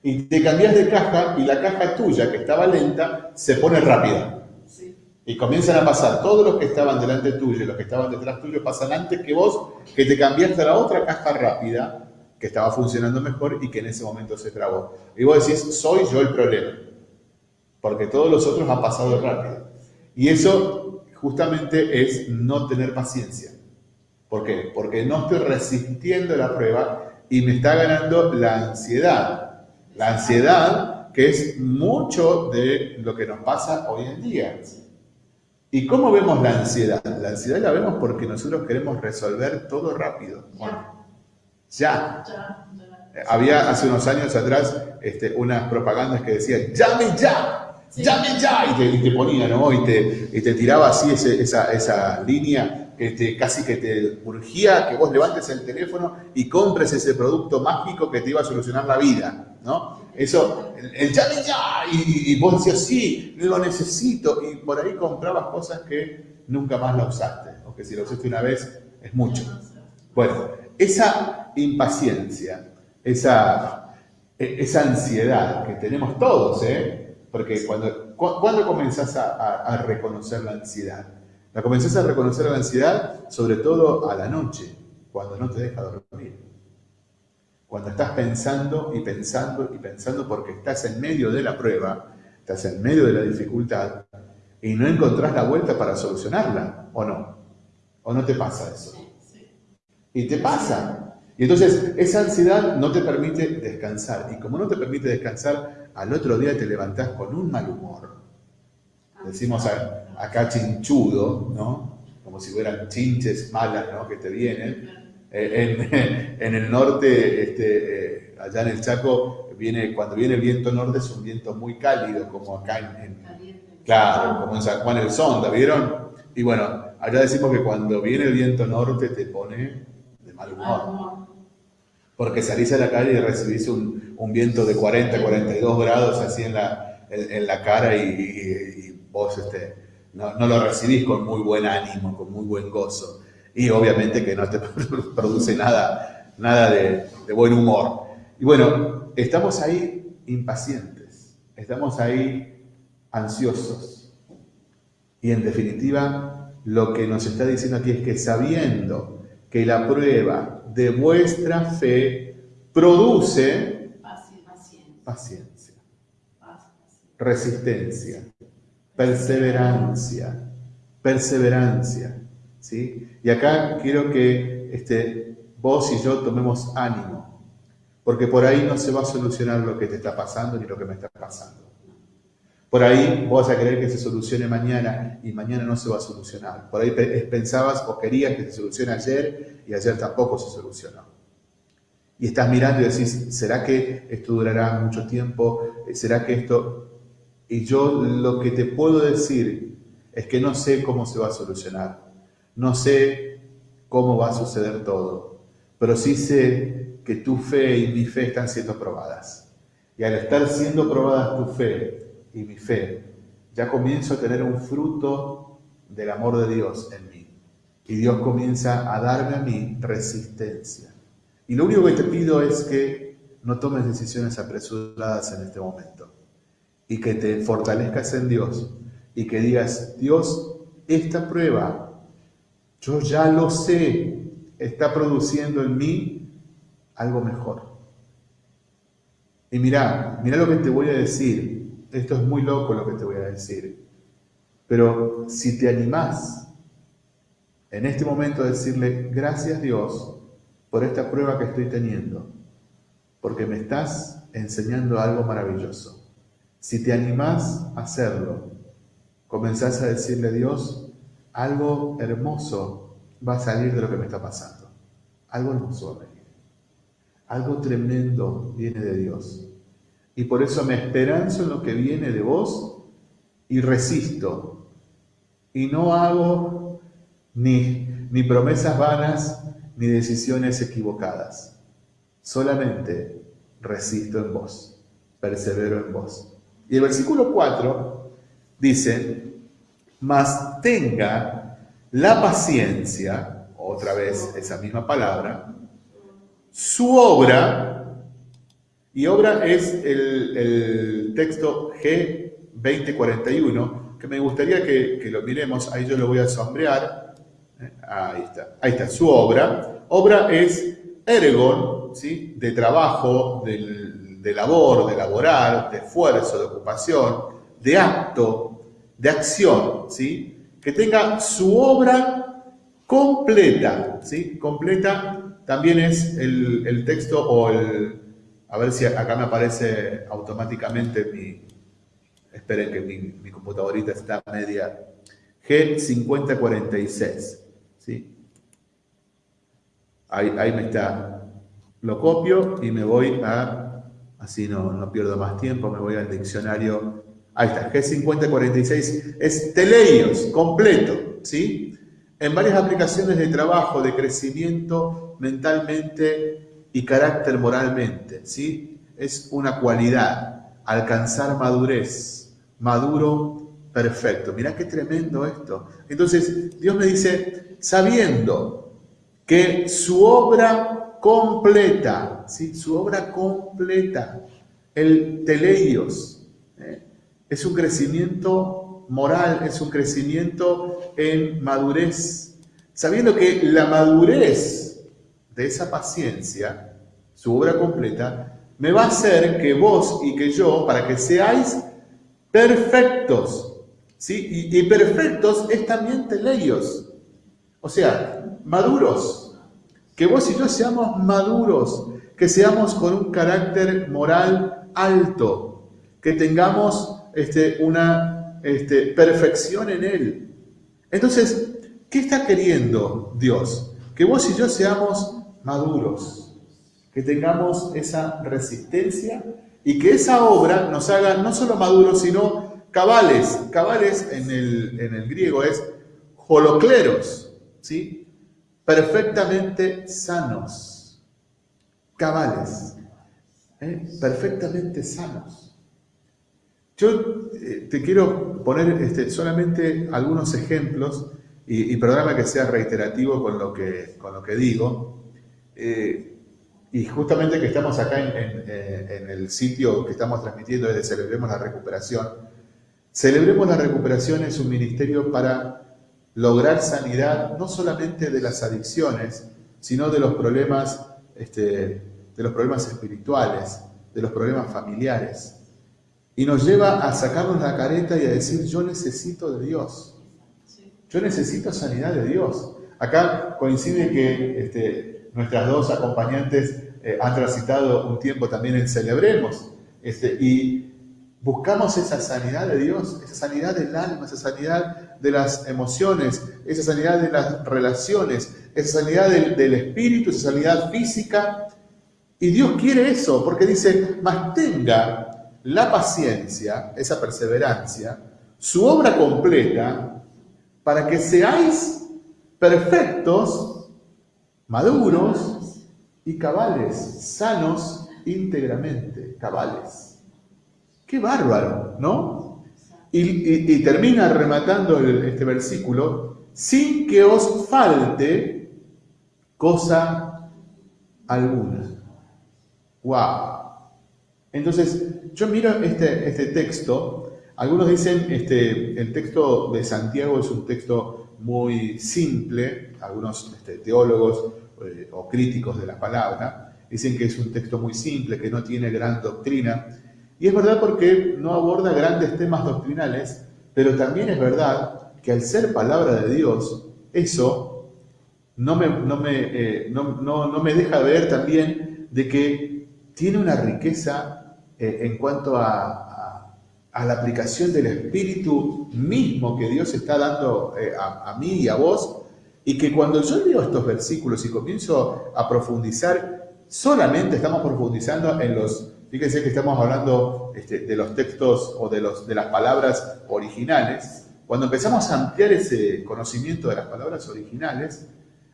Y te cambias de caja y la caja tuya, que estaba lenta, se pone rápida. Y comienzan a pasar, todos los que estaban delante tuyo y los que estaban detrás tuyo pasan antes que vos, que te cambiaste a la otra caja rápida, que estaba funcionando mejor y que en ese momento se trabó. Y vos decís, soy yo el problema, porque todos los otros han pasado rápido. Y eso justamente es no tener paciencia. ¿Por qué? Porque no estoy resistiendo la prueba y me está ganando la ansiedad. La ansiedad que es mucho de lo que nos pasa hoy en día. ¿Y cómo vemos la ansiedad? La ansiedad la vemos porque nosotros queremos resolver todo rápido. ya. Había hace unos años atrás este, unas propagandas que decían, llame ya, llame ya, y te, ponía, ¿no? Y te, y te tiraba así esa, esa línea que te, casi que te urgía que vos levantes el teléfono y compres ese producto mágico que te iba a solucionar la vida, ¿no? Eso, el, llame ya, y, vos decías, sí, lo necesito, y por ahí comprabas cosas que nunca más la usaste, o que si lo usaste una vez es mucho. Bueno, esa impaciencia, esa, e, esa ansiedad que tenemos todos, ¿eh? Porque cuando, ¿cuándo comenzás a, a reconocer la ansiedad? La comenzás a reconocer la ansiedad, sobre todo a la noche, cuando no te deja dormir. Cuando estás pensando y pensando y pensando porque estás en medio de la prueba, estás en medio de la dificultad y no encontrás la vuelta para solucionarla, ¿o no? ¿O no te pasa eso? Y te pasa. Y entonces esa ansiedad no te permite descansar. Y como no te permite descansar, al otro día te levantás con un mal humor. Decimos acá chinchudo, ¿no? Como si fueran chinches malas, ¿no? Que te vienen. Eh, *laughs* en, el norte, este, eh, allá en el Chaco, viene, cuando viene el viento norte es un viento muy cálido, como acá en, claro, como en San Juan el Sonda, ¿vieron? Y bueno, allá decimos que cuando viene el viento norte te pone de mal humor. Porque salís a la calle y recibís un, viento de 40, 42 grados así en la, en, la cara y, y vos este, no, lo recibís con muy buen ánimo, con muy buen gozo. Y obviamente que no te *laughs* produce nada, nada de, buen humor. Y bueno, estamos ahí impacientes, estamos ahí ansiosos. Y en definitiva, lo que nos está diciendo aquí es que sabiendo que la prueba de vuestra fe produce paciencia, resistencia, perseverancia, perseverancia. ¿Sí? Y acá quiero que este, vos y yo tomemos ánimo, porque por ahí no se va a solucionar lo que te está pasando ni lo que me está pasando. Por ahí vos vas a querer que se solucione mañana y mañana no se va a solucionar. Por ahí pensabas o querías que se solucione ayer y ayer tampoco se solucionó. Y estás mirando y decís, ¿será que esto durará mucho tiempo? ¿Será que esto y yo lo que te puedo decir es que no sé cómo se va a solucionar, no sé cómo va a suceder todo, pero sí sé que tu fe y mi fe están siendo probadas. Y al estar siendo probadas tu fe y mi fe, ya comienzo a tener un fruto del amor de Dios en mí. Y Dios comienza a darme a mí resistencia. Y lo único que te pido es que no tomes decisiones apresuradas en este momento y que te fortalezcas en Dios y que digas, Dios, esta prueba, yo ya lo sé, está produciendo en mí algo mejor. Y mira, mira lo que te voy a decir, esto es muy loco lo que te voy a decir, pero si te animás en este momento a decirle, gracias Dios por esta prueba que estoy teniendo, porque me estás enseñando algo maravilloso. Si te animás a hacerlo, comenzás a decirle Dios algo hermoso va a salir de lo que me está pasando. Algo hermoso va a venir. Algo tremendo viene de Dios. Y por eso me esperanzo en lo que viene de vos y resisto. Y no hago ni, ni promesas vanas ni decisiones equivocadas. Solamente resisto en vos, persevero en vos. Y el versículo 4 dice, mas tenga la paciencia, otra vez esa misma palabra, su obra, y obra es el, texto G2041, que me gustaría que, lo miremos, ahí yo lo voy a sombrear, ¿eh? ahí está, ahí está, su obra, obra es ergon, ¿sí? de trabajo, de labor, de laborar, de esfuerzo, de ocupación, de acto, de acción, ¿sí? que tenga su obra completa, ¿sí? completa también es el, texto o el... A ver si acá me aparece automáticamente mi... Esperen que mi, computadorita está media... G5046. ¿sí? Ahí, ahí me está. Lo copio y me voy a... Así no, no pierdo más tiempo, me voy al diccionario Ahí está, G5046 es teleios, completo, ¿sí? En varias aplicaciones de trabajo, de crecimiento, mentalmente y carácter moralmente, ¿sí? Es una cualidad, alcanzar madurez, maduro perfecto. Mirá qué tremendo esto. Entonces, Dios me dice, sabiendo que su obra completa, ¿sí? Su obra completa, el teleios. Es un crecimiento moral, es un crecimiento en madurez, sabiendo que la madurez de esa paciencia, su obra completa, me va a hacer que vos y que yo, para que seáis perfectos, ¿sí? Y, perfectos es también teleios, o sea, maduros, que vos y yo seamos maduros, que seamos con un carácter moral alto, que tengamos este, una este, perfección en Él. Entonces, ¿qué está queriendo Dios? Que vos y yo seamos maduros, que tengamos esa resistencia y que esa obra nos haga no solo maduros, sino cabales. Cabales en el, en el griego es holocleros, ¿sí? perfectamente sanos, cabales, ¿eh? perfectamente sanos. Yo eh, te quiero poner este, solamente algunos ejemplos, y, y, perdóname que sea reiterativo con lo que, con lo que digo, eh, y justamente que estamos acá eh, en, el sitio que estamos transmitiendo es de Celebremos la Recuperación. Celebremos la Recuperación es un ministerio para lograr sanidad no solamente de las adicciones, sino de los problemas, este, de los problemas espirituales, de los problemas familiares. Y nos lleva a sacarnos la careta y a decir, yo necesito de Dios. Yo necesito sanidad de Dios. Acá coincide que este, nuestras dos acompañantes eh, han transitado un tiempo también en Celebremos. Este, y buscamos esa sanidad de Dios, esa sanidad del alma, esa sanidad de las emociones, esa sanidad de las relaciones, esa sanidad del, del espíritu, esa sanidad física. Y Dios quiere eso, porque dice, mantenga la paciencia, esa perseverancia, su obra completa, para que seáis perfectos maduros y cabales, sanos íntegramente, cabales. Qué bárbaro, ¿no? Y, termina rematando este versículo, sin que os falte cosa alguna. ¡Wow! Entonces, yo miro este, este texto, algunos dicen, este, el texto de Santiago es un texto muy simple, algunos este, teólogos eh, o críticos de la palabra, dicen que es un texto muy simple, que no tiene gran doctrina. Y es verdad porque no aborda grandes temas doctrinales, pero también es verdad que al ser palabra de Dios, eso no me, no me, eh, no, me deja ver también de que tiene una riqueza eh, en cuanto a, la aplicación del Espíritu mismo que Dios está dando a, a mí y a vos Y que cuando yo leo estos versículos y comienzo a profundizar, solamente estamos profundizando en los, fíjense que estamos hablando este, de los textos o de, los, de las palabras originales, cuando empezamos a ampliar ese conocimiento de las palabras originales,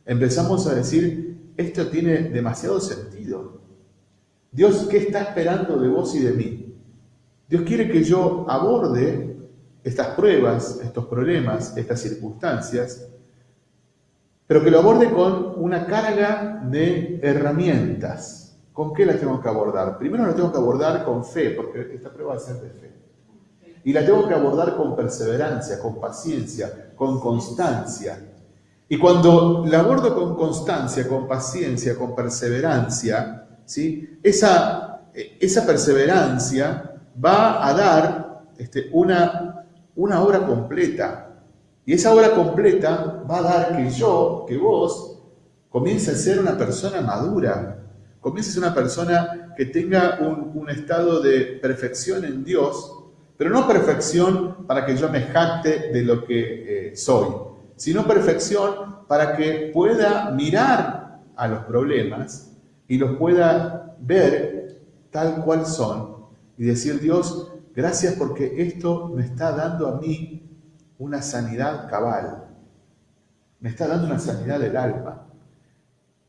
empezamos a decir, esto tiene demasiado sentido. Dios, ¿qué está esperando de vos y de mí? Dios quiere que yo aborde estas pruebas, estos problemas, estas circunstancias, pero que lo aborde con una carga de herramientas. ¿Con qué las tengo que abordar? Primero las tengo que abordar con fe, porque esta prueba va a ser de fe. Y la tengo que abordar con perseverancia, con paciencia, con constancia. Y cuando la abordo con constancia, con paciencia, con perseverancia, ¿sí? esa, esa perseverancia va a dar este, una, una obra completa. Y esa obra completa va a dar que yo, que vos, comience a ser una persona madura, comience a ser una persona que tenga un, un estado de perfección en Dios, pero no perfección para que yo me jacte de lo que eh, soy, sino perfección para que pueda mirar a los problemas y los pueda ver tal cual son y decir, Dios, gracias porque esto me está dando a mí una sanidad cabal, me está dando una sanidad del alma.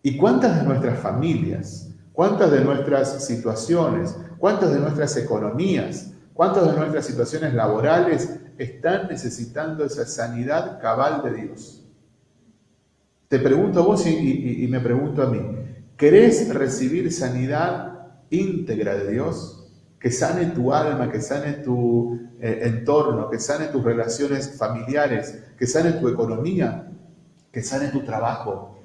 ¿Y cuántas de nuestras familias, cuántas de nuestras situaciones, cuántas de nuestras economías, ¿Cuántas de nuestras situaciones laborales están necesitando esa sanidad cabal de Dios? Te pregunto a vos y, me pregunto a mí, ¿querés recibir sanidad íntegra de Dios? Que sane tu alma, que sane tu eh, entorno, que sane tus relaciones familiares, que sane tu economía, que sane tu trabajo,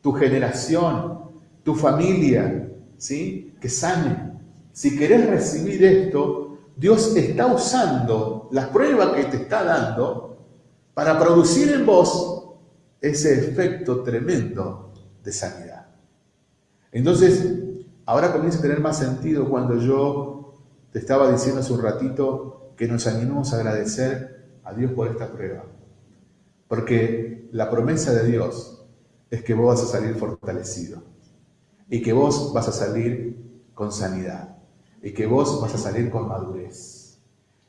tu generación, tu familia, ¿sí? Que sane. Si querés recibir esto, Dios está usando la prueba que te está dando para producir en vos ese efecto tremendo de sanidad. Entonces, ahora comienza a tener más sentido cuando yo te estaba diciendo hace un ratito que nos animemos a agradecer a Dios por esta prueba. Porque la promesa de Dios es que vos vas a salir fortalecido y que vos vas a salir con sanidad y que vos vas a salir con madurez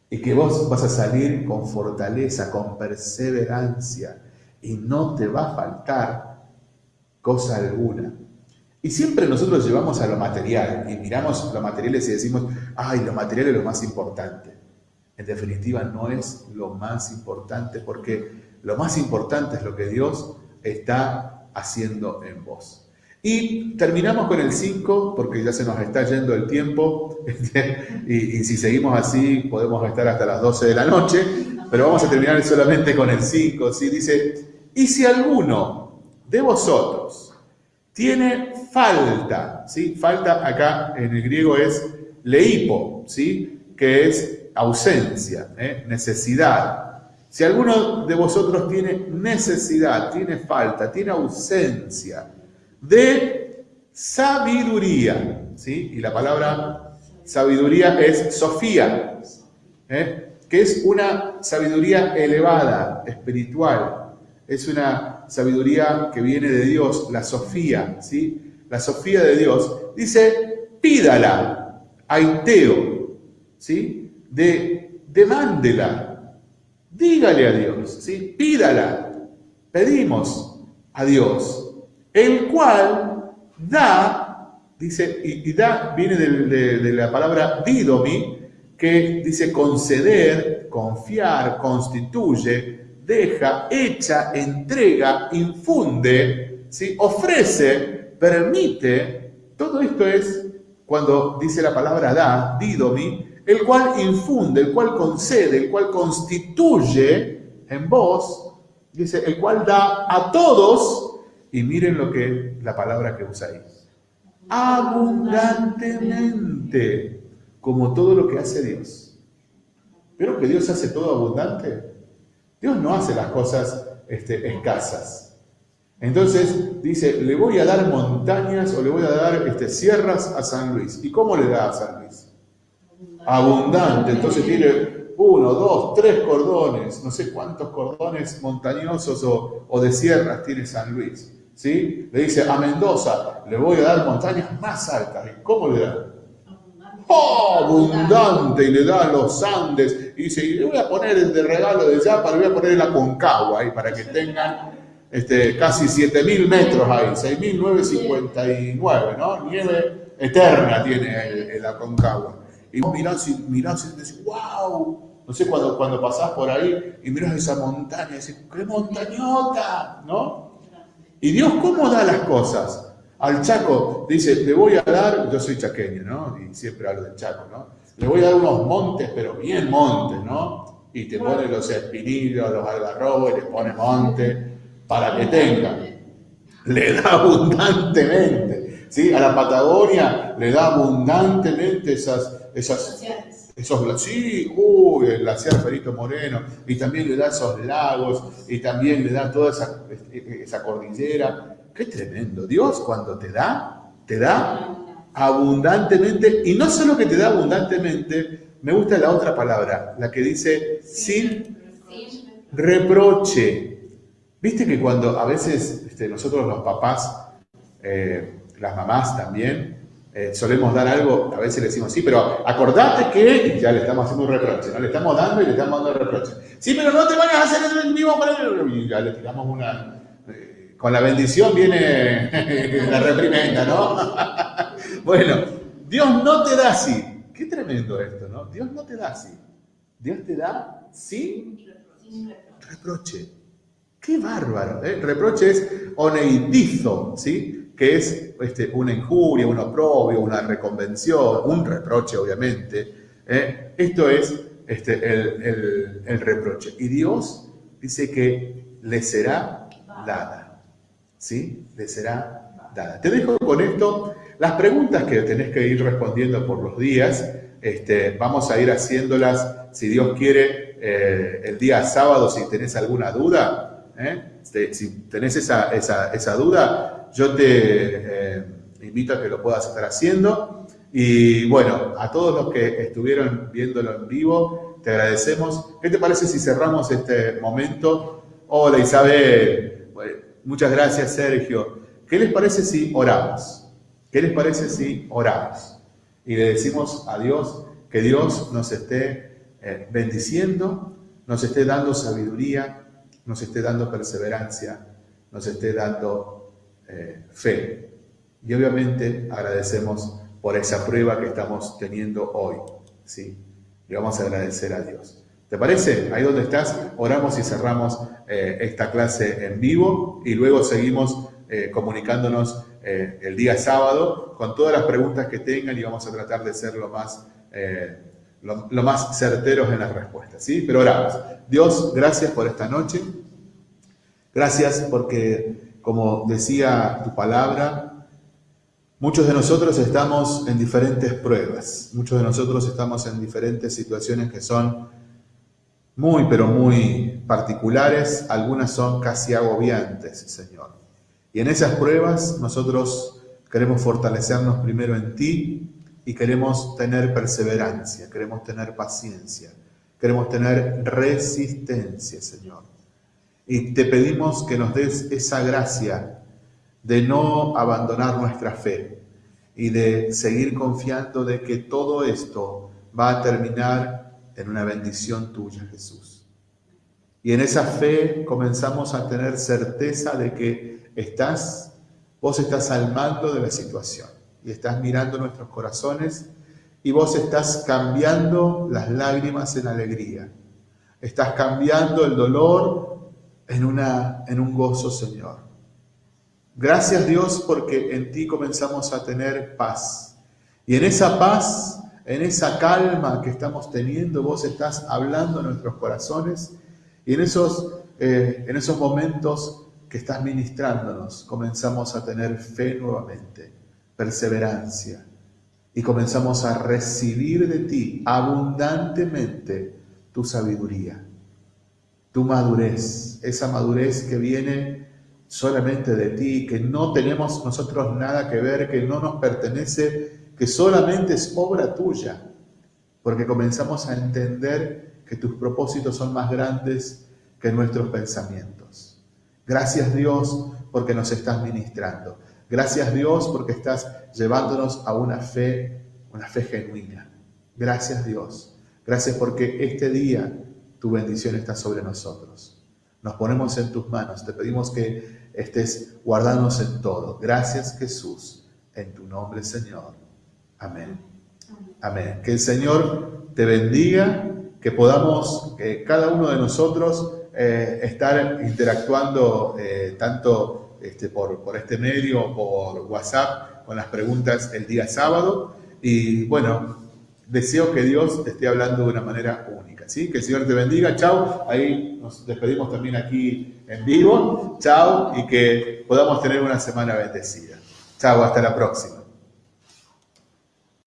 y que vos vas a salir con fortaleza, con perseverancia y no te va a faltar cosa alguna. Y siempre nosotros llevamos a lo material y miramos lo materiales y decimos, ay, lo material es lo más importante. En definitiva, no es lo más importante porque lo más importante es lo que Dios está haciendo en vos. Y terminamos con el 5, porque ya se nos está yendo el tiempo, y, si seguimos así podemos estar hasta las 12 de la noche, pero vamos a terminar solamente con el 5. ¿sí? Dice, y si alguno de vosotros tiene falta, ¿sí? falta acá en el griego es leipo, ¿sí? que es ausencia, ¿eh? necesidad. Si alguno de vosotros tiene necesidad, tiene falta, tiene ausencia, de sabiduría. ¿sí? Y la palabra sabiduría es Sofía, ¿eh? que es una sabiduría elevada, espiritual. Es una sabiduría que viene de Dios, la Sofía, ¿sí? La Sofía de Dios. Dice, pídala, aiteo, ¿sí? De, demándela, dígale a Dios, ¿sí? Pídala, pedimos a Dios el cual da, dice, y, da viene de, la palabra didomi, que dice conceder, confiar, constituye, deja, echa, entrega, infunde, ¿sí? ofrece, permite. Todo esto es cuando dice la palabra da, didomi, el cual infunde, el cual concede, el cual constituye en vos, dice, el cual da a todos y miren lo que la palabra que usa ahí. Abundantemente, como todo lo que hace Dios. ¿Pero que Dios hace todo abundante? Dios no hace las cosas este, escasas. Entonces dice, le voy a dar montañas o le voy a dar este, sierras a San Luis. ¿Y cómo le da a San Luis? Abundante. Entonces tiene uno, dos, tres cordones, no sé cuántos cordones montañosos o, de sierras tiene San Luis. ¿sí? Le dice a Mendoza, le voy a dar montañas más altas. ¿Y cómo le da? ¡Oh, abundante! Y le da los Andes. Y dice, y le voy a poner de regalo de para le voy a poner la Concagua ahí para que tengan este, casi 7.000 metros ahí, 6.959, ¿no? Nieve eterna tiene el, la Concagua. Y vos mirás y mirás y decís, wow, no sé, cuando, cuando pasás por ahí y mirás esa montaña y decís, qué montañota, ¿no? Y Dios, ¿cómo da las cosas? Al Chaco dice, le voy a dar, yo soy chaqueño, ¿no? Y siempre hablo del Chaco, ¿no? Le voy a dar unos montes, pero bien montes, ¿no? Y te pone los espinillos, los algarrobos, y le pone monte para que tenga. Le da *laughs* abundantemente, ¿sí? A la Patagonia le da abundantemente esas, esas, esos, sí, uy, el glaciar Ferito Moreno, y también le da esos lagos, y también le da toda esa, esa cordillera, Qué tremendo. Dios cuando te da, te da abundantemente. Y no solo que te da abundantemente, me gusta la otra palabra, la que dice sin reproche. Viste que cuando a veces este, nosotros los papás, eh, las mamás también, eh, solemos dar algo, a veces le decimos, sí, pero acordate que, ya le estamos haciendo un reproche, ¿no? Le estamos dando y le estamos dando reproche. Sí, pero no te vayas a hacer el mismo para Y ya le tiramos una, con la bendición viene *laughs* la reprimenda, ¿no? *laughs* bueno, Dios no te da así. Qué tremendo esto, ¿no? Dios no te da así. Dios te da sin reproche. Qué bárbaro. ¿eh? Reproche es oneidizo, ¿sí? Que es este, una injuria, un oprobio, una reconvención, un reproche, obviamente. ¿eh? Esto es este, el, el reproche. Y Dios dice que le será dada. ¿sí? Le será dada. Te dejo con esto las preguntas que tenés que ir respondiendo por los días. Este, vamos a ir haciéndolas, si Dios quiere, eh, el día sábado, si tenés alguna duda. ¿Eh? Este, si tenés esa, esa, duda, yo te eh, invito a que lo puedas estar haciendo. Y bueno, a todos los que estuvieron viéndolo en vivo, te agradecemos. ¿Qué te parece si cerramos este momento? Hola Isabel, Muchas gracias, Sergio. ¿Qué les parece si oramos? ¿Qué les parece si oramos? Y le decimos a Dios que Dios nos esté eh, bendiciendo, nos esté dando sabiduría, nos esté dando perseverancia, nos esté dando eh, fe. Y obviamente agradecemos por esa prueba que estamos teniendo hoy. ¿sí? Y vamos a agradecer a Dios. ¿Te parece? Ahí donde estás, oramos y cerramos eh, esta clase en vivo y luego seguimos eh, comunicándonos el día sábado con todas las preguntas que tengan y vamos a tratar de ser lo más, lo, más certeros en las respuestas. ¿sí? Pero oramos. Dios, gracias por esta noche. Gracias porque, como decía tu palabra, muchos de nosotros estamos en diferentes pruebas. Muchos de nosotros estamos en diferentes situaciones que son muy, pero muy particulares, algunas son casi agobiantes, Señor. Y en esas pruebas nosotros queremos fortalecernos primero en ti y queremos tener perseverancia, queremos tener paciencia, queremos tener resistencia, Señor. Y te pedimos que nos des esa gracia de no abandonar nuestra fe y de seguir confiando de que todo esto va a terminar en una bendición tuya, Jesús. Y en esa fe comenzamos a tener certeza de que estás, vos estás al mando de la situación y estás mirando nuestros corazones y vos estás cambiando las lágrimas en alegría. Estás cambiando el dolor en, una, en un gozo, Señor. Gracias Dios porque en ti comenzamos a tener paz. Y en esa paz en esa calma que estamos teniendo, vos estás hablando en nuestros corazones y en esos, eh, en esos momentos que estás ministrándonos, comenzamos a tener fe nuevamente, perseverancia y comenzamos a recibir de ti abundantemente tu sabiduría, tu madurez, esa madurez que viene solamente de ti, que no tenemos nosotros nada que ver, que no nos pertenece que solamente es obra tuya, porque comenzamos a entender que tus propósitos son más grandes que nuestros pensamientos. Gracias Dios porque nos estás ministrando. Gracias Dios porque estás llevándonos a una fe, una fe genuina. Gracias Dios. Gracias porque este día tu bendición está sobre nosotros. Nos ponemos en tus manos. Te pedimos que estés guardándonos en todo. Gracias Jesús. En tu nombre Señor. Amén. Amén. Que el Señor te bendiga, que podamos, que cada uno de nosotros, eh, estar interactuando eh, tanto este, por, este medio por WhatsApp con las preguntas el día sábado. Y bueno, deseo que Dios te esté hablando de una manera única. ¿sí? Que el Señor te bendiga. Chao. Ahí nos despedimos también aquí en vivo. Chao. Y que podamos tener una semana bendecida. Chao. Hasta la próxima.